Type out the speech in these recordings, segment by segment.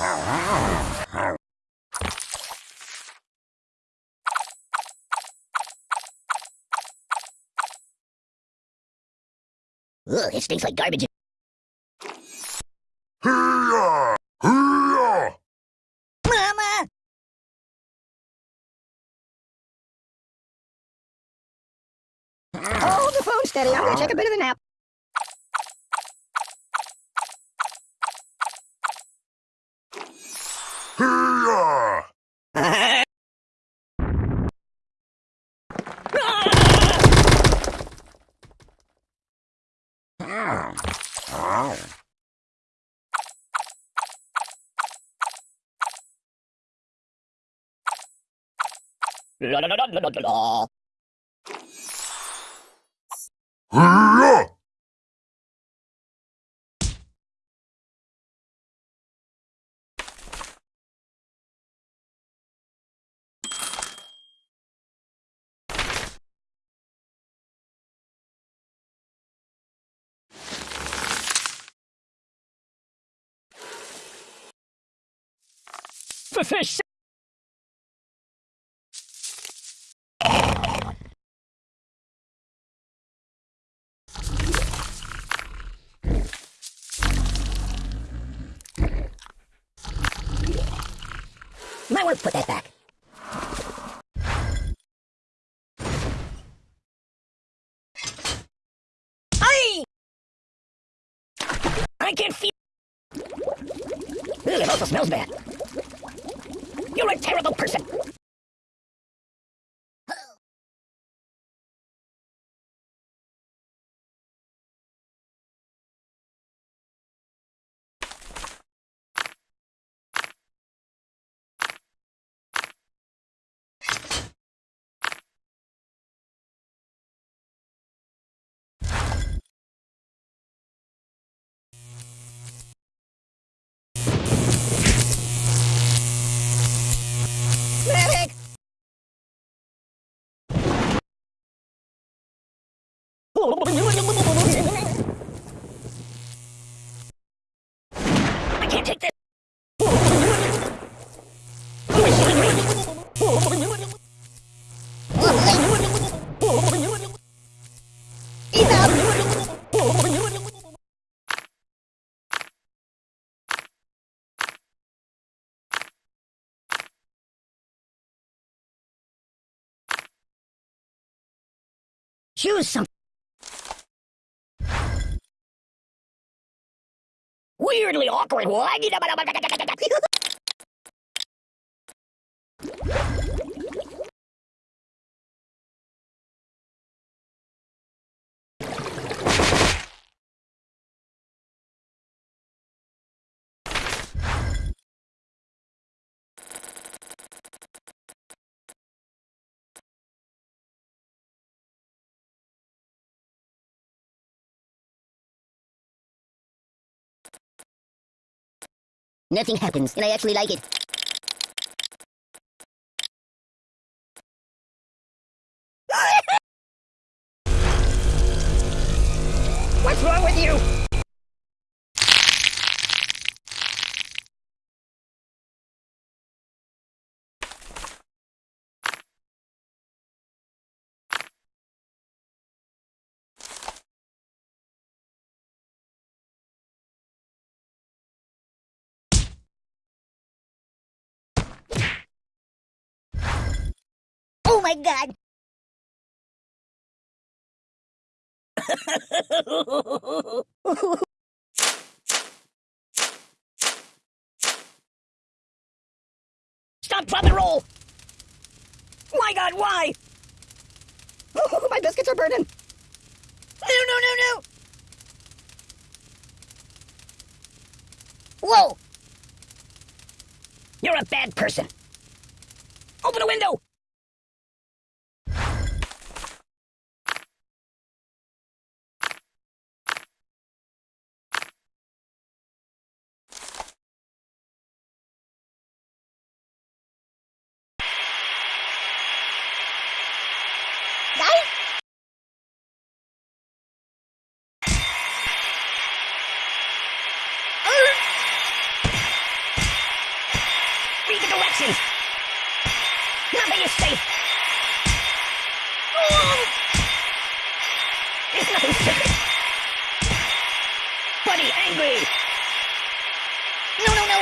Ugh, it stinks like garbage. Mama! Hold the phone steady. I'm gonna take a bit of a nap. Hee-yah! La la la la la la la. Fish. Might want to put that back. I can feel. Ugh, it also smells bad. You're a terrible person. Choose something. Weirdly awkward. Nothing happens, and I actually like it. What's wrong with you? My god! Stop, drop, and roll! My god, why? Oh, my biscuits are burning! No, no, no, no! Whoa! You're a bad person! Open a window! Directions. Nothing is safe. There's nothing sacred. Buddy, angry. No, no, no.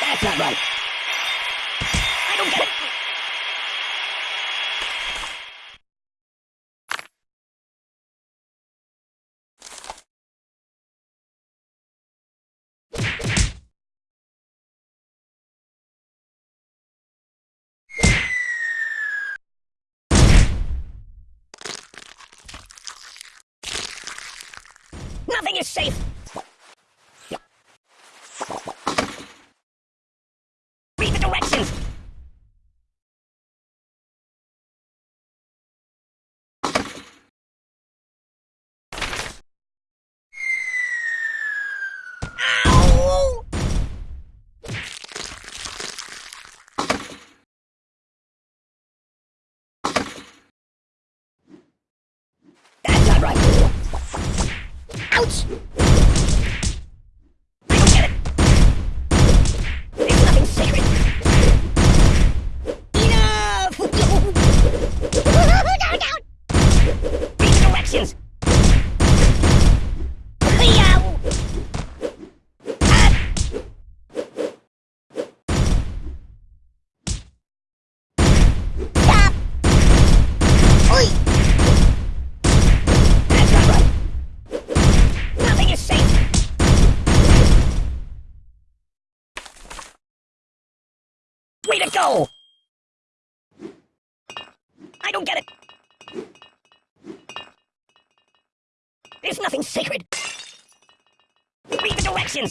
That's not right. I don't get it. Safe. Read the directions. Ow! That's not right. Ouch! I don't get it. There's nothing sacred. Enough! down, down! Read the directions. Yow! Ah! Stop! Oi! That's not right. Nothing is safe. Way to go! I don't get it. There's nothing sacred. Read the directions.